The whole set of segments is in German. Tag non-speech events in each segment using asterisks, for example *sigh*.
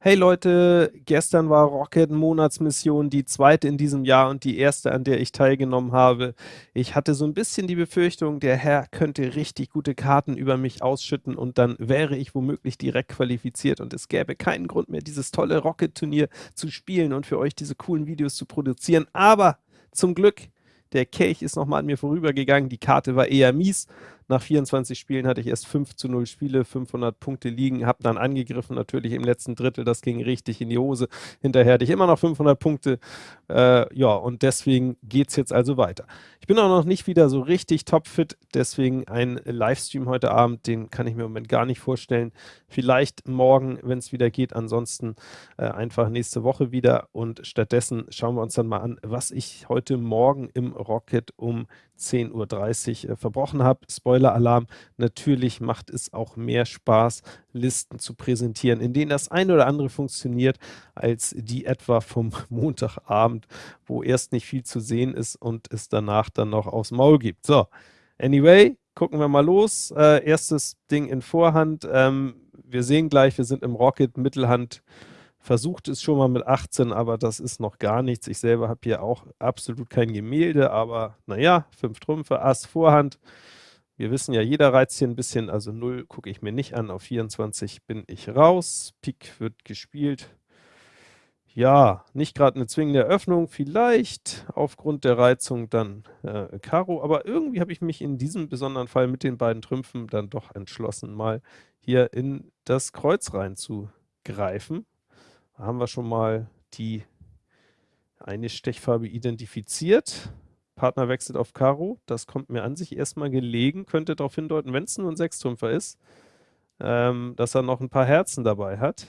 Hey Leute, gestern war Rocket Monatsmission, die zweite in diesem Jahr und die erste, an der ich teilgenommen habe. Ich hatte so ein bisschen die Befürchtung, der Herr könnte richtig gute Karten über mich ausschütten und dann wäre ich womöglich direkt qualifiziert und es gäbe keinen Grund mehr, dieses tolle Rocket-Turnier zu spielen und für euch diese coolen Videos zu produzieren. Aber zum Glück, der Kelch ist nochmal an mir vorübergegangen, die Karte war eher mies nach 24 Spielen hatte ich erst 5 zu 0 Spiele, 500 Punkte liegen, habe dann angegriffen, natürlich im letzten Drittel, das ging richtig in die Hose. Hinterher hatte ich immer noch 500 Punkte. Äh, ja, und deswegen geht es jetzt also weiter. Ich bin auch noch nicht wieder so richtig topfit, deswegen ein Livestream heute Abend, den kann ich mir im Moment gar nicht vorstellen. Vielleicht morgen, wenn es wieder geht, ansonsten äh, einfach nächste Woche wieder und stattdessen schauen wir uns dann mal an, was ich heute Morgen im Rocket um 10.30 Uhr äh, verbrochen habe. Spoiler-Alarm, natürlich macht es auch mehr Spaß, Listen zu präsentieren, in denen das eine oder andere funktioniert, als die etwa vom *laughs* Montagabend, wo erst nicht viel zu sehen ist und es danach dann noch aufs Maul gibt. So, anyway, gucken wir mal los. Äh, erstes Ding in Vorhand. Ähm, wir sehen gleich, wir sind im Rocket, Mittelhand versucht es schon mal mit 18, aber das ist noch gar nichts. Ich selber habe hier auch absolut kein Gemälde, aber naja, fünf Trümpfe, Ass, Vorhand. Wir wissen ja, jeder reizt hier ein bisschen, also 0 gucke ich mir nicht an, auf 24 bin ich raus, Pik wird gespielt. Ja, nicht gerade eine zwingende Eröffnung, vielleicht aufgrund der Reizung dann äh, Karo, aber irgendwie habe ich mich in diesem besonderen Fall mit den beiden Trümpfen dann doch entschlossen, mal hier in das Kreuz reinzugreifen. Da haben wir schon mal die eine Stechfarbe identifiziert. Partner wechselt auf Karo. Das kommt mir an sich erstmal gelegen, könnte darauf hindeuten, wenn es nur ein Sechstrümpfer ist, ähm, dass er noch ein paar Herzen dabei hat.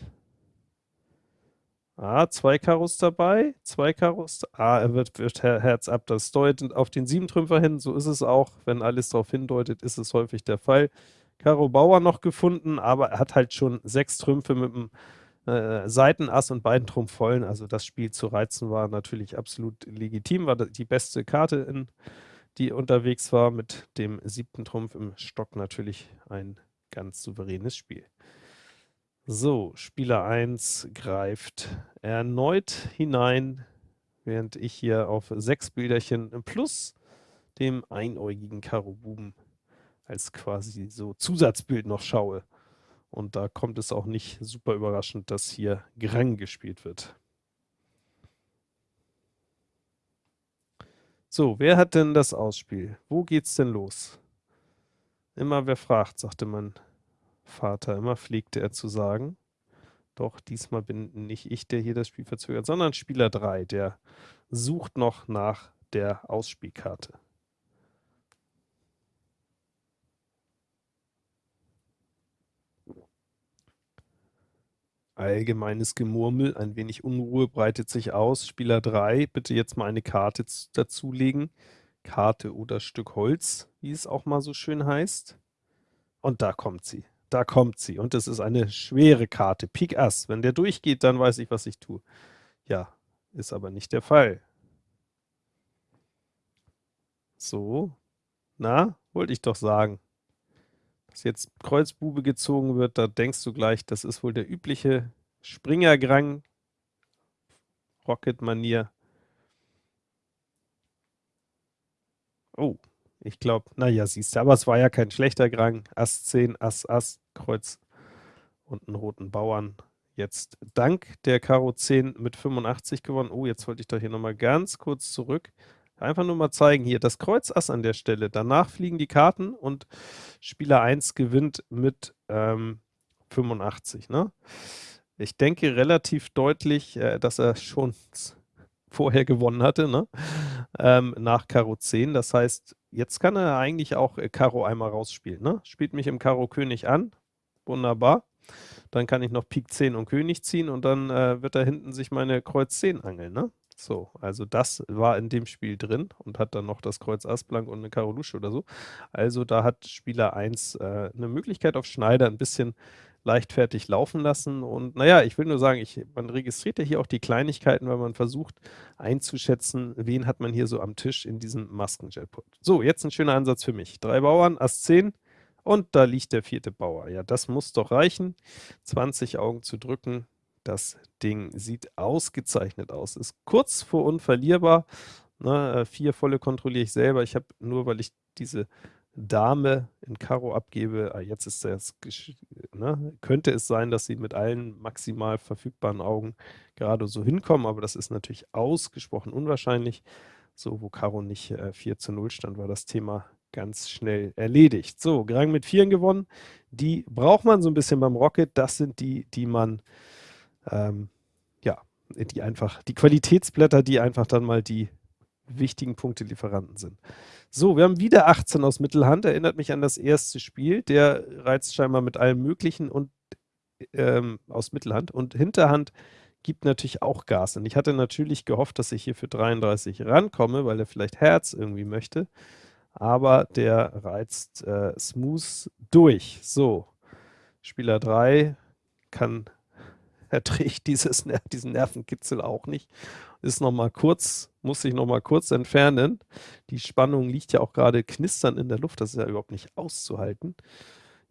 Ah, zwei Karos dabei, zwei Karos. Ah, er wird, wird Herz ab. Das deutet auf den Siebentrümpfer hin. So ist es auch. Wenn alles darauf hindeutet, ist es häufig der Fall. Karo Bauer noch gefunden, aber er hat halt schon sechs Trümpfe mit dem äh, Seitenass und beiden Trumpf vollen. Also das Spiel zu reizen war natürlich absolut legitim, war die beste Karte, in, die unterwegs war. Mit dem siebten Trumpf im Stock natürlich ein ganz souveränes Spiel. So, Spieler 1 greift erneut hinein, während ich hier auf sechs Bilderchen plus dem einäugigen Karo Buben als quasi so Zusatzbild noch schaue. Und da kommt es auch nicht super überraschend, dass hier Grang gespielt wird. So, wer hat denn das Ausspiel? Wo geht's denn los? Immer wer fragt, sagte mein Vater. Immer pflegte er zu sagen. Doch diesmal bin nicht ich, der hier das Spiel verzögert, sondern Spieler 3, der sucht noch nach der Ausspielkarte. Allgemeines Gemurmel, ein wenig Unruhe breitet sich aus. Spieler 3, bitte jetzt mal eine Karte dazulegen. Karte oder Stück Holz, wie es auch mal so schön heißt. Und da kommt sie. Da kommt sie. Und es ist eine schwere Karte. Pik Ass. Wenn der durchgeht, dann weiß ich, was ich tue. Ja, ist aber nicht der Fall. So. Na, wollte ich doch sagen jetzt Kreuzbube gezogen wird, da denkst du gleich, das ist wohl der übliche Springergrang, Rocket-Manier. Oh, ich glaube, naja, siehst du, aber es war ja kein schlechter Grang. Ass 10, Ass, Ass, Kreuz und einen roten Bauern. Jetzt dank der Karo 10 mit 85 gewonnen. Oh, jetzt wollte ich doch hier nochmal ganz kurz zurück. Einfach nur mal zeigen hier, das Kreuz Ass an der Stelle. Danach fliegen die Karten und Spieler 1 gewinnt mit ähm, 85. Ne? Ich denke relativ deutlich, äh, dass er schon *laughs* vorher gewonnen hatte, ne? ähm, nach Karo 10. Das heißt, jetzt kann er eigentlich auch äh, Karo einmal rausspielen. Ne? Spielt mich im Karo König an. Wunderbar. Dann kann ich noch Pik 10 und König ziehen und dann äh, wird da hinten sich meine Kreuz 10 angeln. Ne? So, also das war in dem Spiel drin und hat dann noch das Kreuz Ass Blank und eine Karo Lusche oder so. Also da hat Spieler 1 äh, eine Möglichkeit auf Schneider ein bisschen leichtfertig laufen lassen. Und naja, ich will nur sagen, ich, man registriert ja hier auch die Kleinigkeiten, weil man versucht einzuschätzen, wen hat man hier so am Tisch in diesem Masken-Jetpot. So, jetzt ein schöner Ansatz für mich. Drei Bauern, Ass 10 und da liegt der vierte Bauer. Ja, das muss doch reichen. 20 Augen zu drücken, Das Ding sieht ausgezeichnet aus. Ist kurz vor unverlierbar. Ne, 4 volle kontrolliere ich selber. Ich habe nur, weil ich diese Dame in Karo abgebe, ah, jetzt ist das, ne, könnte es sein, dass sie mit allen maximal verfügbaren Augen gerade so hinkommen, aber das ist natürlich ausgesprochen unwahrscheinlich. So, wo Karo nicht äh, 4 zu 0 stand, war das Thema ganz schnell erledigt. So, Grang mit Vieren gewonnen. Die braucht man so ein bisschen beim Rocket. Das sind die, die man, ähm, ja, die einfach, die Qualitätsblätter, die einfach dann mal die wichtigen Punktelieferanten sind. So, wir haben wieder 18 aus Mittelhand. Erinnert mich an das erste Spiel. Der reizt scheinbar mit allem Möglichen und ähm, aus Mittelhand. Und Hinterhand gibt natürlich auch Gas. Und ich hatte natürlich gehofft, dass ich hier für 33 rankomme, weil er vielleicht Herz irgendwie möchte aber der reizt äh, smooth durch. So, Spieler 3 kann, *laughs* erträgt dieses, diesen Nervenkitzel auch nicht. Ist nochmal kurz, muss sich nochmal kurz entfernen. Die Spannung liegt ja auch gerade knistern in der Luft, das ist ja überhaupt nicht auszuhalten.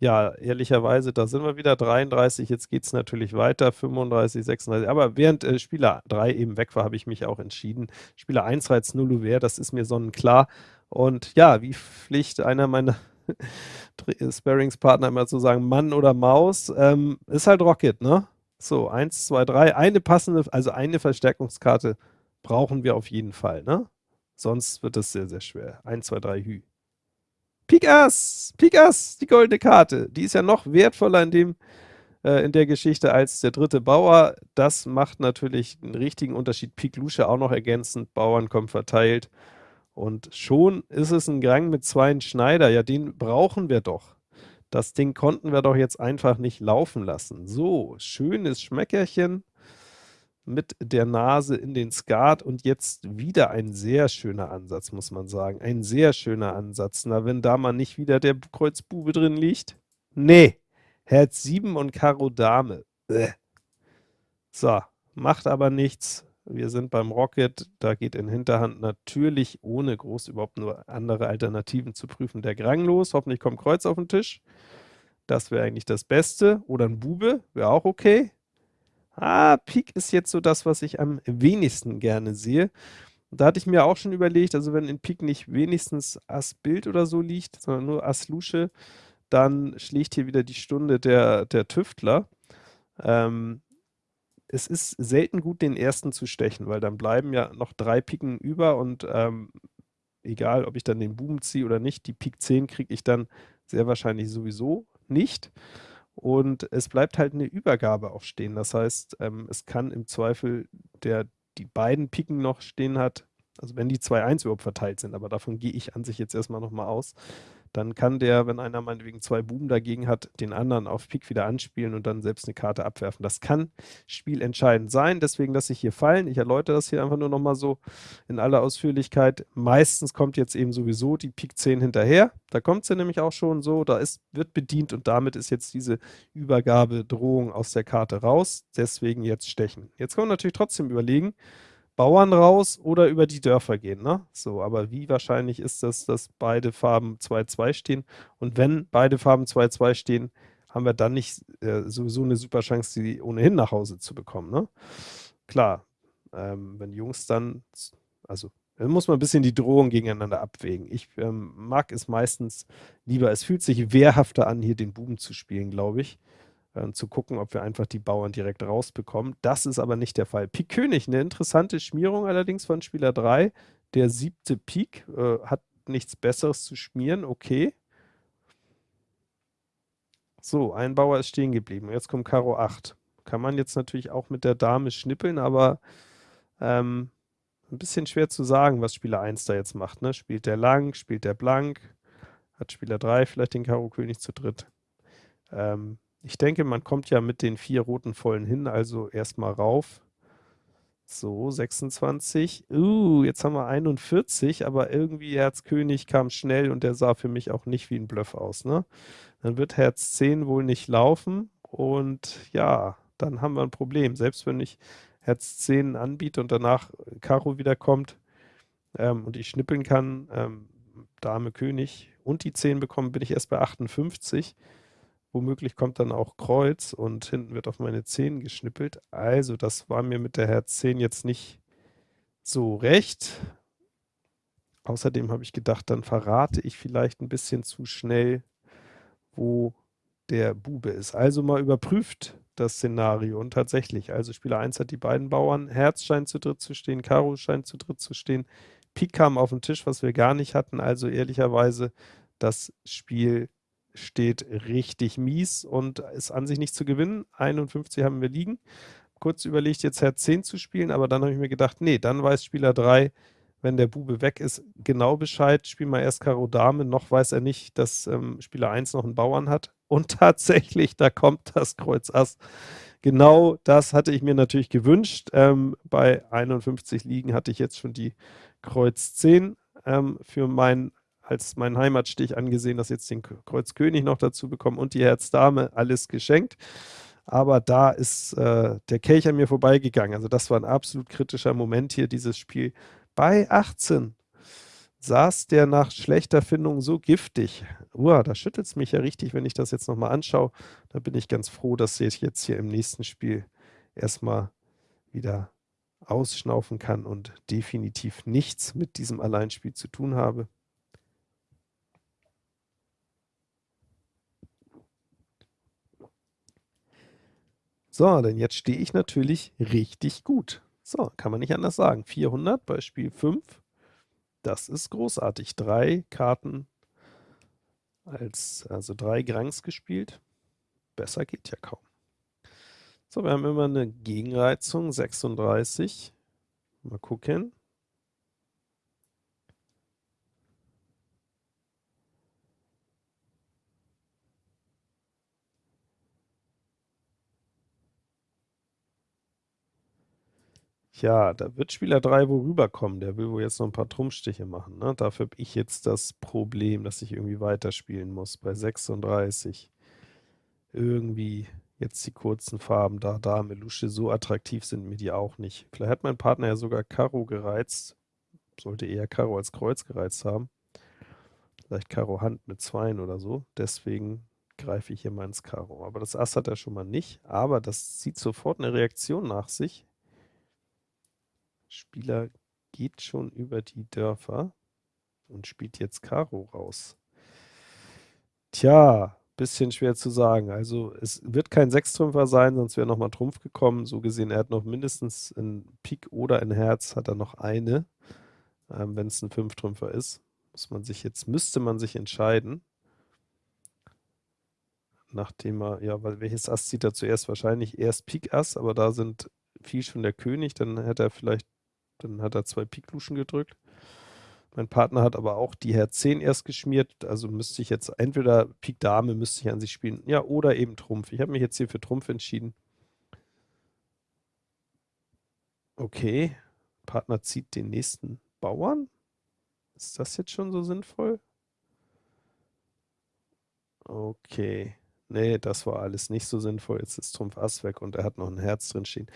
Ja, ehrlicherweise, da sind wir wieder 33, jetzt geht es natürlich weiter, 35, 36, aber während äh, Spieler 3 eben weg war, habe ich mich auch entschieden. Spieler 1 reizt null Ouvert, das ist mir sonnenklar. Und ja, wie Pflicht einer meiner *laughs* Sparringspartner immer zu sagen, Mann oder Maus, ähm, ist halt Rocket, ne? So, 1, 2, 3, eine passende, also eine Verstärkungskarte brauchen wir auf jeden Fall, ne? Sonst wird es sehr, sehr schwer. 1, 2, 3, Hü. Pik Ass, Pik Ass, die goldene Karte. Die ist ja noch wertvoller in dem äh, in der Geschichte als der dritte Bauer. Das macht natürlich einen richtigen Unterschied. Pik Lusche auch noch ergänzend, Bauern kommen verteilt. Und schon ist es ein Gang mit zwei Schneider. Ja, den brauchen wir doch. Das Ding konnten wir doch jetzt einfach nicht laufen lassen. So, schönes Schmeckerchen mit der Nase in den Skat und jetzt wieder ein sehr schöner Ansatz, muss man sagen. Ein sehr schöner Ansatz. Na, wenn da mal nicht wieder der Kreuzbube drin liegt. Nee, Herz 7 und Karo Dame. Bäh. So, macht aber nichts. Wir sind beim Rocket, da geht in Hinterhand natürlich, ohne groß überhaupt nur andere Alternativen zu prüfen, der Grang los. Hoffentlich kommt Kreuz auf den Tisch. Das wäre eigentlich das Beste. Oder ein Bube, wäre auch okay. Ah, Pik ist jetzt so das, was ich am wenigsten gerne sehe. da hatte ich mir auch schon überlegt, also wenn in Pik nicht wenigstens Ass Bild oder so liegt, sondern nur Ass Lusche, dann schlägt hier wieder die Stunde der, der Tüftler. Ähm, es ist selten gut, den ersten zu stechen, weil dann bleiben ja noch drei Piken über und ähm, egal, ob ich dann den Buben ziehe oder nicht, die Pik 10 kriege ich dann sehr wahrscheinlich sowieso nicht. Und es bleibt halt eine Übergabe auch stehen. Das heißt, ähm, es kann im Zweifel, der die beiden Piken noch stehen hat, also wenn die 2-1 überhaupt verteilt sind, aber davon gehe ich an sich jetzt erstmal nochmal aus, dann kann der, wenn einer meinetwegen zwei Buben dagegen hat, den anderen auf Pik wieder anspielen und dann selbst eine Karte abwerfen. Das kann spielentscheidend sein, deswegen lasse ich hier fallen. Ich erläutere das hier einfach nur nochmal so in aller Ausführlichkeit. Meistens kommt jetzt eben sowieso die Pik 10 hinterher. Da kommt sie nämlich auch schon so, da ist, wird bedient und damit ist jetzt diese Übergabedrohung aus der Karte raus. Deswegen jetzt stechen. Jetzt kann man natürlich trotzdem überlegen, Bauern raus oder über die Dörfer gehen. Ne? So, aber wie wahrscheinlich ist das, dass beide Farben 2-2 stehen? Und wenn beide Farben 2-2 stehen, haben wir dann nicht äh, sowieso eine super Chance, die ohnehin nach Hause zu bekommen. Ne? Klar, ähm, wenn Jungs dann, also dann muss man ein bisschen die Drohung gegeneinander abwägen. Ich ähm, mag es meistens lieber, es fühlt sich wehrhafter an, hier den Buben zu spielen, glaube ich äh, zu gucken, ob wir einfach die Bauern direkt rausbekommen. Das ist aber nicht der Fall. Pik König, eine interessante Schmierung allerdings von Spieler 3. Der siebte Pik äh, hat nichts Besseres zu schmieren, okay. So, ein Bauer ist stehen geblieben. Jetzt kommt Karo 8. Kann man jetzt natürlich auch mit der Dame schnippeln, aber ähm, ein bisschen schwer zu sagen, was Spieler 1 da jetzt macht. Ne? Spielt der lang, spielt der blank, hat Spieler 3 vielleicht den Karo König zu dritt. Ähm, ich denke, man kommt ja mit den vier roten Vollen hin, also erstmal rauf. So, 26. Uh, jetzt haben wir 41, aber irgendwie Herz König kam schnell und der sah für mich auch nicht wie ein Bluff aus. Ne? Dann wird Herz 10 wohl nicht laufen und ja, dann haben wir ein Problem. Selbst wenn ich Herz 10 anbiete und danach Karo wiederkommt ähm, und ich schnippeln kann, ähm, Dame König und die 10 bekommen, bin ich erst bei 58. womöglich kommt dann auch Kreuz und hinten wird auf meine 10 geschnippelt. Also das war mir mit der Herz 10 jetzt nicht so recht. Außerdem habe ich gedacht, dann verrate ich vielleicht ein bisschen zu schnell, wo der Bube ist. Also mal überprüft das Szenario und tatsächlich, also Spieler 1 hat die beiden Bauern, Herz scheint zu dritt zu stehen, Karo scheint zu dritt zu stehen, Pik kam auf den Tisch, was wir gar nicht hatten, also ehrlicherweise, das Spiel steht richtig mies und ist an sich nicht zu gewinnen. 51 haben wir liegen. Kurz überlegt, jetzt Herz 10 zu spielen, aber dann habe ich mir gedacht, nee, dann weiß Spieler 3, wenn der Bube weg ist, genau Bescheid, spiel mal erst Karo Dame, noch weiß er nicht, dass ähm, Spieler 1 noch einen Bauern hat. Und *laughs* tatsächlich, da kommt das Kreuz Ass. Genau das hatte ich mir natürlich gewünscht. Ähm, bei 51 Liegen hatte ich jetzt schon die Kreuz 10 ähm, für mein, als mein Heimatstich angesehen, dass jetzt den Kreuz König noch dazu bekommen und die Herz Dame, alles geschenkt. Aber da ist äh, der Kelch an mir vorbeigegangen. Also das war ein absolut kritischer Moment hier, dieses Spiel bei 18 saß der nach schlechter Findung so giftig. Uah, da schüttelt es mich ja richtig, wenn ich das jetzt nochmal anschaue. Da bin ich ganz froh, dass ich jetzt hier im nächsten Spiel erstmal wieder ausschnaufen kann und definitiv nichts mit diesem Alleinspiel zu tun habe. So, denn jetzt stehe ich natürlich richtig gut. So, kann man nicht anders sagen. 400 bei Spiel 5. Das ist großartig. Drei Karten als, also drei Grangs gespielt. Besser geht ja kaum. So, wir haben immer eine Gegenreizung, 36. Mal gucken. Ja, da wird Spieler 3 wohl rüberkommen. Der will wohl jetzt noch ein paar Trumpfstiche machen, ne? Dafür habe ich jetzt das Problem, dass ich irgendwie weiterspielen muss bei 36. Irgendwie jetzt die kurzen Farben da, Dame, Lusche, so attraktiv sind mir die auch nicht. Vielleicht hat mein Partner ja sogar Karo gereizt. Sollte eher Karo als Kreuz gereizt haben. Vielleicht Karo Hand mit Zweien oder so. Deswegen greife ich hier mal ins Karo. Aber das Ass hat er schon mal nicht. Aber das zieht sofort eine Reaktion nach sich. Spieler geht schon über die Dörfer und spielt jetzt Karo raus. Tja, bisschen schwer zu sagen. Also es wird kein Sechstrümpfer sein, sonst wäre nochmal Trumpf gekommen. So gesehen, er hat noch mindestens ein Pik oder ein Herz, hat er noch eine. Ähm, Wenn es ein Fünftrümpfer ist, muss man sich jetzt, müsste man sich entscheiden. Nachdem er, ja, weil welches Ass zieht er zuerst? Wahrscheinlich erst Pik Ass, aber da sind viel schon der König, dann hätte er vielleicht dann hat er zwei Pikluschen gedrückt. Mein Partner hat aber auch die Herz 10 erst geschmiert, also müsste ich jetzt entweder Pik Dame müsste ich an sich spielen, ja, oder eben Trumpf. Ich habe mich jetzt hier für Trumpf entschieden. Okay, Partner zieht den nächsten Bauern. Ist das jetzt schon so sinnvoll? Okay. Nee, das war alles nicht so sinnvoll. Jetzt ist Trumpf Ass weg und er hat noch ein Herz drin stehen.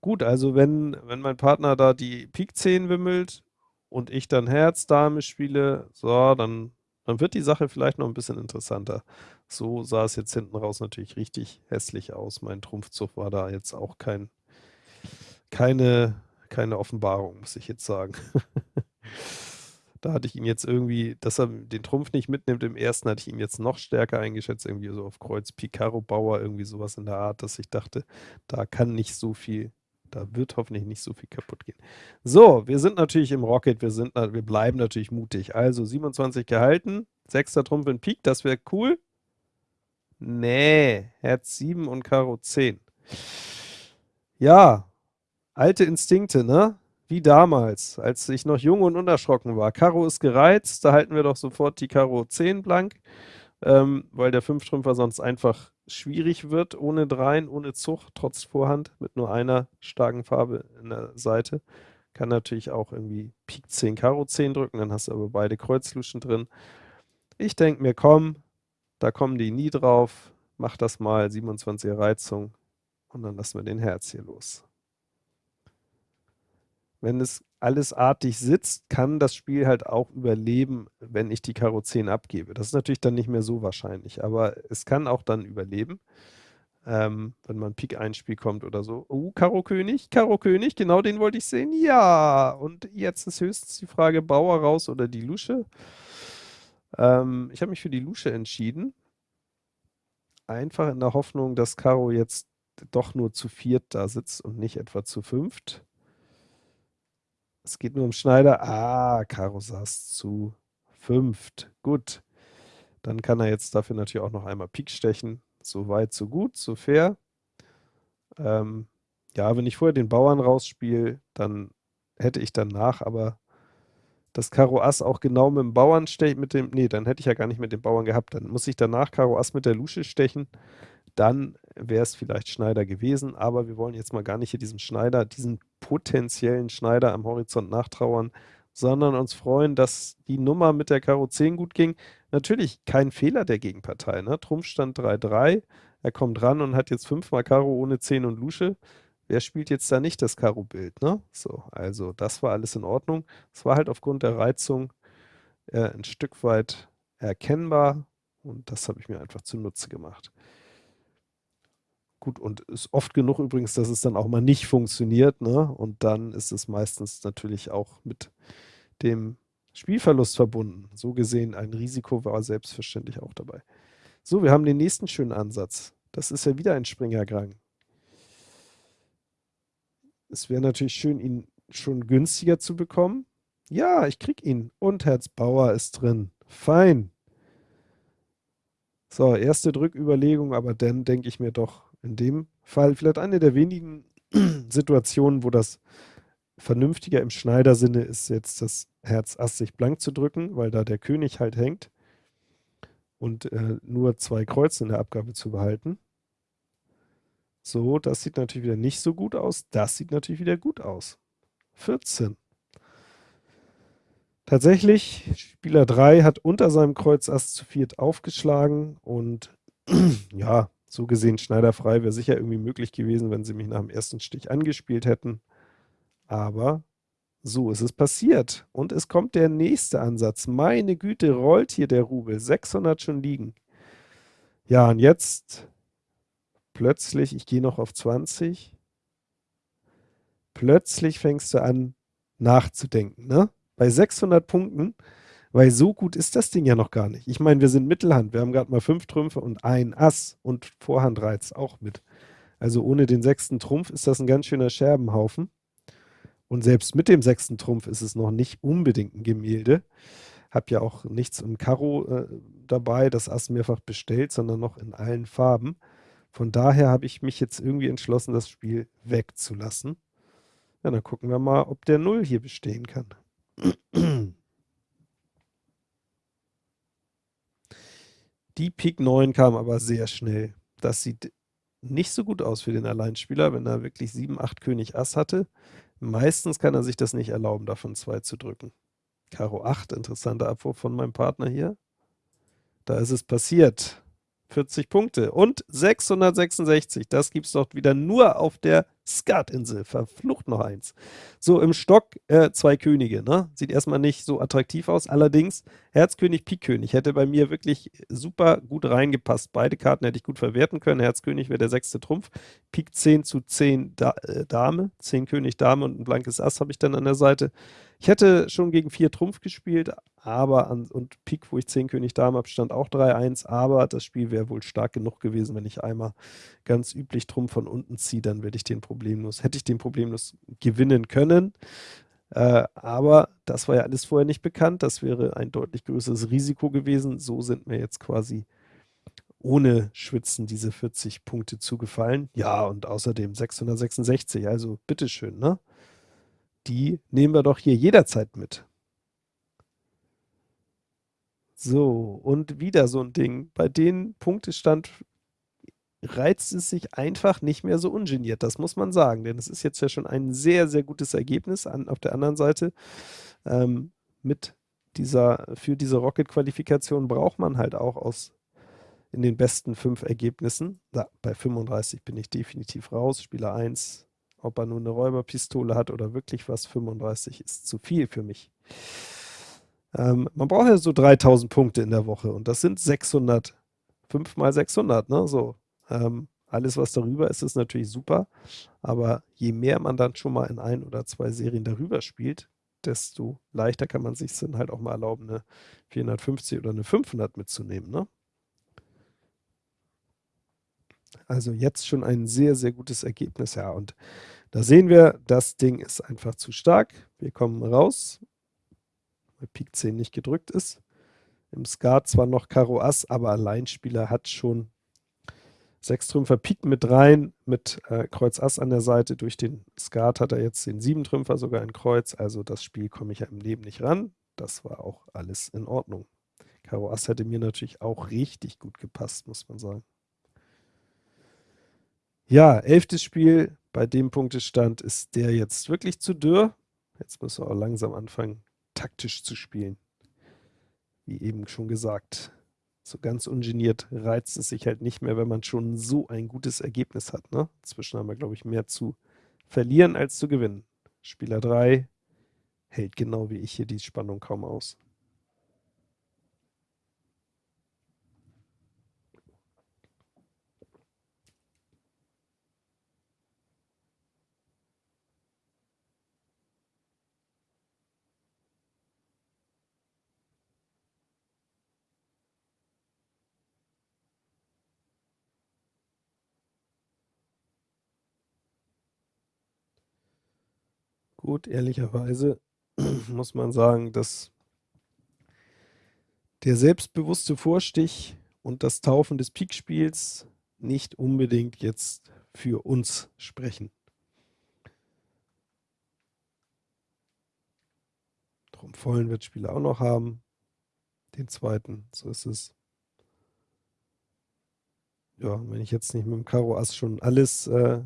Gut, also wenn, wenn mein Partner da die Pik 10 wimmelt und ich dann Herz, Dame spiele, so, dann, dann wird die Sache vielleicht noch ein bisschen interessanter. So sah es jetzt hinten raus natürlich richtig hässlich aus. Mein Trumpfzug war da jetzt auch kein, keine, keine Offenbarung, muss ich jetzt sagen. *laughs* da hatte ich ihn jetzt irgendwie, dass er den Trumpf nicht mitnimmt im ersten, hatte ich ihn jetzt noch stärker eingeschätzt, irgendwie so auf Kreuz Picaro Bauer, irgendwie sowas in der Art, dass ich dachte, da kann nicht so viel da wird hoffentlich nicht so viel kaputt gehen. So, wir sind natürlich im Rocket, wir, sind, wir bleiben natürlich mutig. Also 27 gehalten, 6. Trumpf in Pik, das wäre cool. Nee, Herz 7 und Karo 10. Ja, alte Instinkte, ne? Wie damals, als ich noch jung und unerschrocken war. Karo ist gereizt, da halten wir doch sofort die Karo 10 blank, ähm, weil der 5-Trümpfer sonst einfach schwierig wird, ohne Dreien, ohne Zug, trotz Vorhand, mit nur einer starken Farbe in der Seite. Kann natürlich auch irgendwie Pik 10, Karo 10 drücken, dann hast du aber beide Kreuzluschen drin. Ich denke mir, komm, da kommen die nie drauf, mach das mal, 27er Reizung und dann lassen wir den Herz hier los. Wenn es alles artig sitzt, kann das Spiel halt auch überleben, wenn ich die Karo 10 abgebe. Das ist natürlich dann nicht mehr so wahrscheinlich, aber es kann auch dann überleben, ähm, wenn man Pik 1 Spiel kommt oder so. Oh, Karo König, Karo König, genau den wollte ich sehen. Ja, und jetzt ist höchstens die Frage, Bauer raus oder die Lusche. Ähm, ich habe mich für die Lusche entschieden. Einfach in der Hoffnung, dass Karo jetzt doch nur zu viert da sitzt und nicht etwa zu fünft. Es geht nur um Schneider. Ah, Karo saß zu fünft. Gut. Dann kann er jetzt dafür natürlich auch noch einmal Pik stechen. So weit, so gut, so fair. Ähm, ja, wenn ich vorher den Bauern rausspiele, dann hätte ich danach aber das Karo Ass auch genau mit dem Bauern stechen, mit dem, nee, dann hätte ich ja gar nicht mit dem Bauern gehabt. Dann muss ich danach Karo Ass mit der Lusche stechen. Dann wäre es vielleicht Schneider gewesen, aber wir wollen jetzt mal gar nicht hier diesen Schneider, diesen potenziellen Schneider am Horizont nachtrauern, sondern uns freuen, dass die Nummer mit der Karo 10 gut ging. Natürlich kein Fehler der Gegenpartei. Ne? Trumpf stand 3-3, er kommt ran und hat jetzt fünfmal Karo ohne 10 und Lusche. Wer spielt jetzt da nicht das Karo-Bild? Ne? So, also das war alles in Ordnung. Es war halt aufgrund der Reizung äh, ein Stück weit erkennbar und das habe ich mir einfach zunutze gemacht. Gut, und ist oft genug übrigens, dass es dann auch mal nicht funktioniert, ne? Und dann ist es meistens natürlich auch mit dem Spielverlust verbunden. So gesehen, ein Risiko war selbstverständlich auch dabei. So, wir haben den nächsten schönen Ansatz. Das ist ja wieder ein Springergrang. Es wäre natürlich schön, ihn schon günstiger zu bekommen. Ja, ich krieg ihn. Und Herz Bauer ist drin. Fein. So, erste Drücküberlegung, aber dann denke ich mir doch, in dem Fall vielleicht eine der wenigen *clears throat* Situationen, wo das vernünftiger im Schneidersinne ist, jetzt das Herz Ass sich blank zu drücken, weil da der König halt hängt und äh, nur zwei Kreuze in der Abgabe zu behalten. So, das sieht natürlich wieder nicht so gut aus. Das sieht natürlich wieder gut aus. 14. Tatsächlich, Spieler 3 hat unter seinem Kreuz Ass zu viert aufgeschlagen und *clears throat* ja, so gesehen schneiderfrei wäre sicher irgendwie möglich gewesen, wenn sie mich nach dem ersten Stich angespielt hätten. Aber so ist es passiert. Und es kommt der nächste Ansatz. Meine Güte, rollt hier der Rubel. 600 schon liegen. Ja, und jetzt plötzlich, ich gehe noch auf 20, plötzlich fängst du an nachzudenken. Ne? Bei 600 Punkten weil so gut ist das Ding ja noch gar nicht. Ich meine, wir sind Mittelhand. Wir haben gerade mal fünf Trümpfe und ein Ass und Vorhandreiz auch mit. Also ohne den sechsten Trumpf ist das ein ganz schöner Scherbenhaufen. Und selbst mit dem sechsten Trumpf ist es noch nicht unbedingt ein Gemälde. Hab ja auch nichts im Karo äh, dabei, das Ass mehrfach bestellt, sondern noch in allen Farben. Von daher habe ich mich jetzt irgendwie entschlossen, das Spiel wegzulassen. Ja, dann gucken wir mal, ob der Null hier bestehen kann. *clears throat* Die Pik 9 kam aber sehr schnell. Das sieht nicht so gut aus für den Alleinspieler, wenn er wirklich 7, 8 König Ass hatte. Meistens kann er sich das nicht erlauben, davon zwei zu drücken. Karo 8, interessanter Abwurf von meinem Partner hier. Da ist es passiert. 40 Punkte und 666. Das gibt es doch wieder nur auf der Skatinsel. Verflucht noch eins. So, im Stock äh, zwei Könige. Ne? Sieht erstmal nicht so attraktiv aus. Allerdings Herzkönig, Pikkönig hätte bei mir wirklich super gut reingepasst. Beide Karten hätte ich gut verwerten können. Herzkönig wäre der sechste Trumpf. Pik 10 zu 10 da äh, Dame. 10 König, Dame und ein blankes Ass habe ich dann an der Seite. Ich hätte schon gegen 4 Trumpf gespielt, aber an, und Pik, wo ich 10 König Dame habe, stand auch 3-1, aber das Spiel wäre wohl stark genug gewesen, wenn ich einmal ganz üblich Trumpf von unten ziehe, dann werde ich den problemlos, hätte ich den problemlos gewinnen können. Äh, aber das war ja alles vorher nicht bekannt, das wäre ein deutlich größeres Risiko gewesen. So sind mir jetzt quasi ohne Schwitzen diese 40 Punkte zugefallen. Ja, und außerdem 666, also bitteschön, ne? die nehmen wir doch hier jederzeit mit. So, und wieder so ein Ding. Bei den Punktestand reizt es sich einfach nicht mehr so ungeniert, das muss man sagen, denn es ist jetzt ja schon ein sehr, sehr gutes Ergebnis. An, auf der anderen Seite, ähm, mit dieser, für diese Rocket-Qualifikation braucht man halt auch aus in den besten fünf Ergebnissen. Da, bei 35 bin ich definitiv raus. Spieler 1 ob er nur eine Räuberpistole hat oder wirklich was, 35 ist zu viel für mich. Ähm, man braucht ja so 3000 Punkte in der Woche und das sind 600, 5 mal 600, ne, so. Ähm, alles, was darüber ist, ist natürlich super, aber je mehr man dann schon mal in ein oder zwei Serien darüber spielt, desto leichter kann man sich dann halt auch mal erlauben, eine 450 oder eine 500 mitzunehmen, ne? Also jetzt schon ein sehr, sehr gutes Ergebnis, ja. Und da sehen wir, das Ding ist einfach zu stark. Wir kommen raus, weil Pik 10 nicht gedrückt ist. Im Skat zwar noch Karo Ass, aber Alleinspieler hat schon Sechstrümpfer Pik mit rein, mit äh, Kreuz Ass an der Seite. Durch den Skat hat er jetzt den Siebentrümpfer sogar in Kreuz. Also das Spiel komme ich ja im Leben nicht ran. Das war auch alles in Ordnung. Karo Ass hätte mir natürlich auch richtig gut gepasst, muss man sagen. Ja, elftes Spiel. Bei dem Punktestand ist der jetzt wirklich zu dürr. Jetzt müssen wir auch langsam anfangen, taktisch zu spielen. Wie eben schon gesagt so ganz ungeniert reizt es sich halt nicht mehr, wenn man schon so ein gutes Ergebnis hat. Ne? Inzwischen haben wir, glaube ich, mehr zu verlieren als zu gewinnen. Spieler 3 hält genau wie ich hier die Spannung kaum aus. Gut, ehrlicherweise *clears throat* muss man sagen, dass der selbstbewusste Vorstich und das Taufen des Pikspiels nicht unbedingt jetzt für uns sprechen. Drum vollen wird Spieler auch noch haben. Den zweiten, so ist es. Ja, wenn ich jetzt nicht mit dem Karo Ass schon alles äh,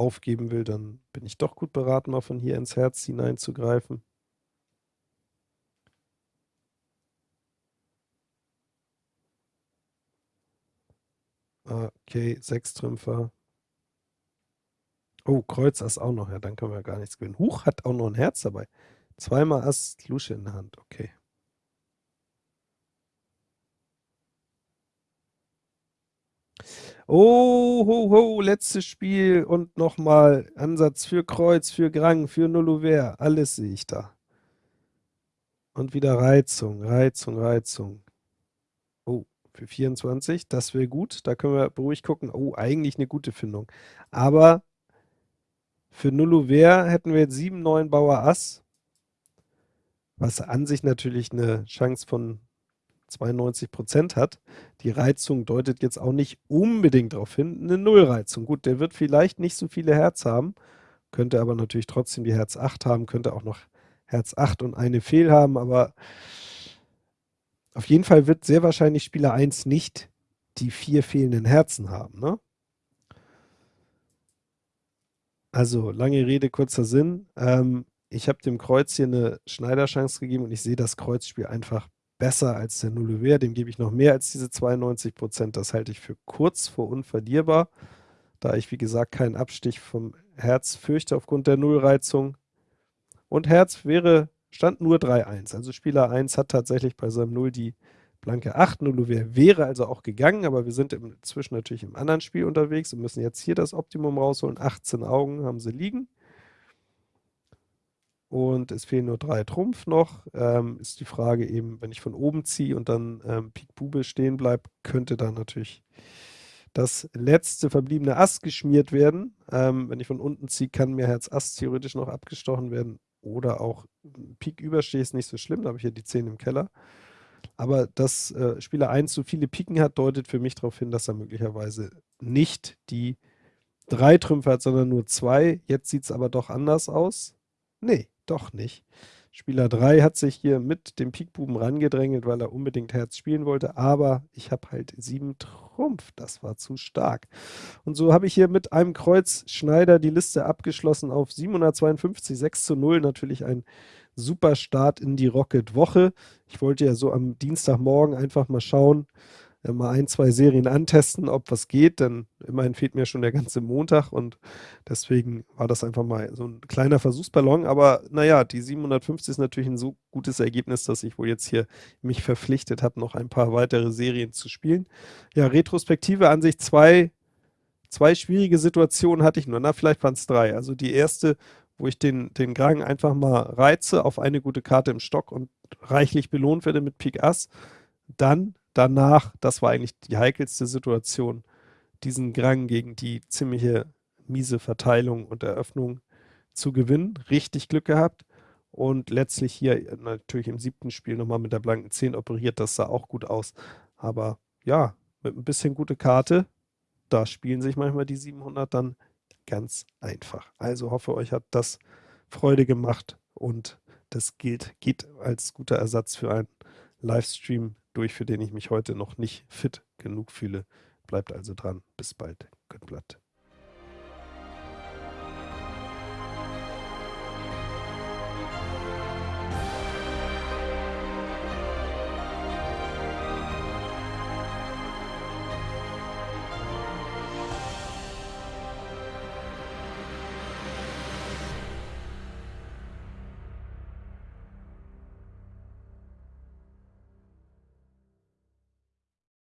aufgeben will, dann bin ich doch gut beraten, mal von hier ins Herz hineinzugreifen. Okay, sechs Trümpfer. Oh, Kreuz Ass auch noch, ja, dann können wir gar nichts gewinnen. Huch hat auch noch ein Herz dabei. Zweimal Ass, Lusche in der Hand, okay. Oh, ho, ho, letztes Spiel und nochmal Ansatz für Kreuz, für Grang, für Nullover. Alles sehe ich da. Und wieder Reizung, Reizung, Reizung. Oh, für 24, das wäre gut. Da können wir beruhigt gucken. Oh, eigentlich eine gute Findung. Aber für Nullover hätten wir jetzt 7, 9 Bauer Ass. Was an sich natürlich eine Chance von 92 Prozent hat. Die Reizung deutet jetzt auch nicht unbedingt darauf hin, eine Nullreizung. Gut, der wird vielleicht nicht so viele Herz haben, könnte aber natürlich trotzdem die Herz 8 haben, könnte auch noch Herz 8 und eine Fehl haben, aber auf jeden Fall wird sehr wahrscheinlich Spieler 1 nicht die vier fehlenden Herzen haben. Ne? Also, lange Rede, kurzer Sinn. Ähm, ich habe dem Kreuz hier eine Schneiderchance gegeben und ich sehe das Kreuzspiel einfach besser als der Nullever, dem gebe ich noch mehr als diese 92 Prozent. Das halte ich für kurz vor unverlierbar, da ich, wie gesagt, keinen Abstich vom Herz fürchte aufgrund der Nullreizung. Und Herz wäre, stand nur 3-1. Also Spieler 1 hat tatsächlich bei seinem 0 die blanke 8. Nullever wäre also auch gegangen, aber wir sind inzwischen natürlich im anderen Spiel unterwegs und müssen jetzt hier das Optimum rausholen. 18 Augen haben sie liegen und es fehlen nur drei Trumpf noch. Ähm, ist die Frage eben, wenn ich von oben ziehe und dann ähm, Pik Bube stehen bleibt, könnte dann natürlich das letzte verbliebene Ass geschmiert werden. Ähm, wenn ich von unten ziehe, kann mir Herz Ass theoretisch noch abgestochen werden oder auch Pik überstehe, ist nicht so schlimm, da habe ich hier die 10 im Keller. Aber dass äh, Spieler 1 so viele Piken hat, deutet für mich darauf hin, dass er möglicherweise nicht die drei Trümpfe hat, sondern nur zwei. Jetzt sieht es aber doch anders aus. Nee, doch nicht. Spieler 3 hat sich hier mit dem Pikbuben rangedrängelt, weil er unbedingt Herz spielen wollte, aber ich habe halt 7 Trumpf, das war zu stark. Und so habe ich hier mit einem Kreuz Schneider die Liste abgeschlossen auf 752, 6 zu 0, natürlich ein super Start in die Rocket-Woche. Ich wollte ja so am Dienstagmorgen einfach mal schauen, mal ein, zwei Serien antesten, ob was geht, denn immerhin fehlt mir schon der ganze Montag und deswegen war das einfach mal so ein kleiner Versuchsballon. Aber naja, die 750 ist natürlich ein so gutes Ergebnis, dass ich wohl jetzt hier mich verpflichtet habe, noch ein paar weitere Serien zu spielen. Ja, Retrospektive an sich zwei, zwei schwierige Situationen hatte ich nur. Na, vielleicht waren es drei. Also die erste, wo ich den, den Grang einfach mal reize auf eine gute Karte im Stock und reichlich belohnt werde mit Pik Ass. Dann danach, das war eigentlich die heikelste Situation, diesen Grang gegen die ziemliche miese Verteilung und Eröffnung zu gewinnen. Richtig Glück gehabt. Und letztlich hier natürlich im siebten Spiel nochmal mit der blanken 10 operiert. Das sah auch gut aus. Aber ja, mit ein bisschen gute Karte, da spielen sich manchmal die 700 dann ganz einfach. Also hoffe, euch hat das Freude gemacht und das gilt, geht als guter Ersatz für einen Livestream durch, für den ich mich heute noch nicht fit genug fühle. Bleibt also dran. Bis bald. Göttblatt.